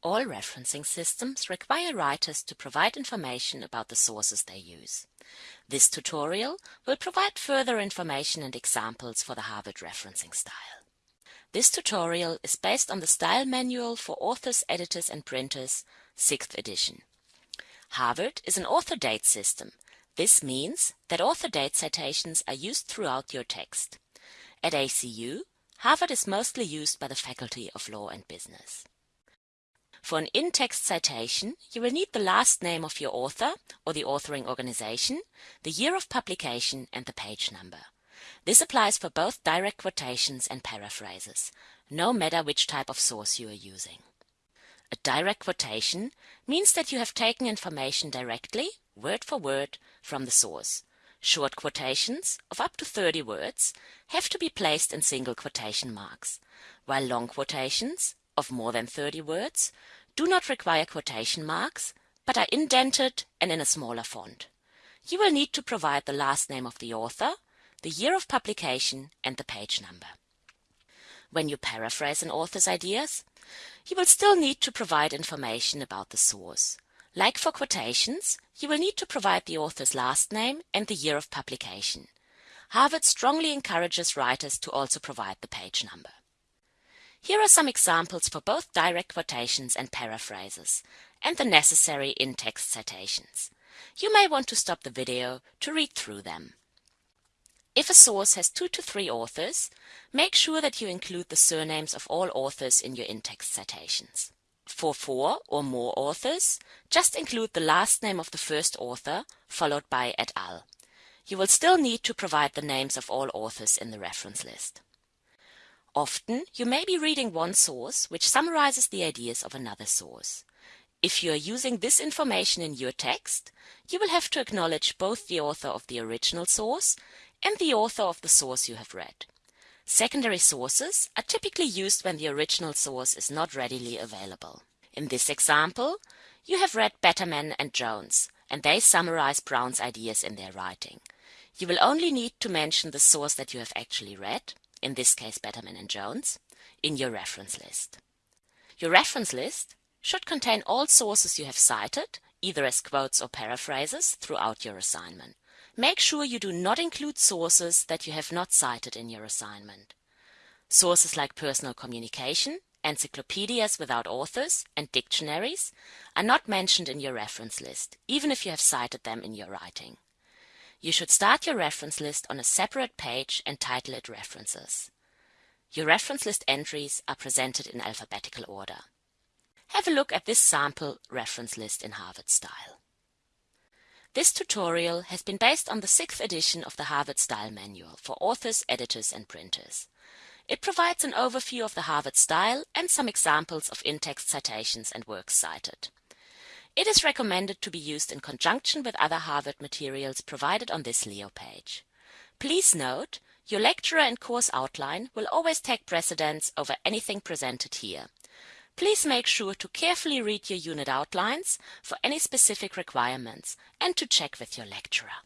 All referencing systems require writers to provide information about the sources they use. This tutorial will provide further information and examples for the Harvard referencing style. This tutorial is based on the Style Manual for Authors, Editors and Printers, 6th edition. Harvard is an author date system. This means that author date citations are used throughout your text. At ACU, Harvard is mostly used by the Faculty of Law and Business. For an in-text citation, you will need the last name of your author or the authoring organization, the year of publication and the page number. This applies for both direct quotations and paraphrases, no matter which type of source you are using. A direct quotation means that you have taken information directly, word for word, from the source. Short quotations, of up to 30 words, have to be placed in single quotation marks, while long quotations, of more than 30 words, do not require quotation marks, but are indented and in a smaller font. You will need to provide the last name of the author, the year of publication, and the page number. When you paraphrase an author's ideas, you will still need to provide information about the source. Like for quotations, you will need to provide the author's last name and the year of publication. Harvard strongly encourages writers to also provide the page number. Here are some examples for both direct quotations and paraphrases, and the necessary in-text citations. You may want to stop the video to read through them. If a source has two to three authors, make sure that you include the surnames of all authors in your in-text citations. For four or more authors, just include the last name of the first author, followed by et al. You will still need to provide the names of all authors in the reference list. Often, you may be reading one source which summarizes the ideas of another source. If you are using this information in your text, you will have to acknowledge both the author of the original source and the author of the source you have read. Secondary sources are typically used when the original source is not readily available. In this example, you have read Betterman and Jones, and they summarize Brown's ideas in their writing. You will only need to mention the source that you have actually read in this case Betterman and Jones, in your reference list. Your reference list should contain all sources you have cited, either as quotes or paraphrases, throughout your assignment. Make sure you do not include sources that you have not cited in your assignment. Sources like personal communication, encyclopedias without authors, and dictionaries are not mentioned in your reference list, even if you have cited them in your writing. You should start your reference list on a separate page and title it References. Your reference list entries are presented in alphabetical order. Have a look at this sample reference list in Harvard style. This tutorial has been based on the sixth edition of the Harvard Style Manual for authors, editors and printers. It provides an overview of the Harvard style and some examples of in-text citations and works cited. It is recommended to be used in conjunction with other Harvard materials provided on this Leo page. Please note, your lecturer and course outline will always take precedence over anything presented here. Please make sure to carefully read your unit outlines for any specific requirements and to check with your lecturer.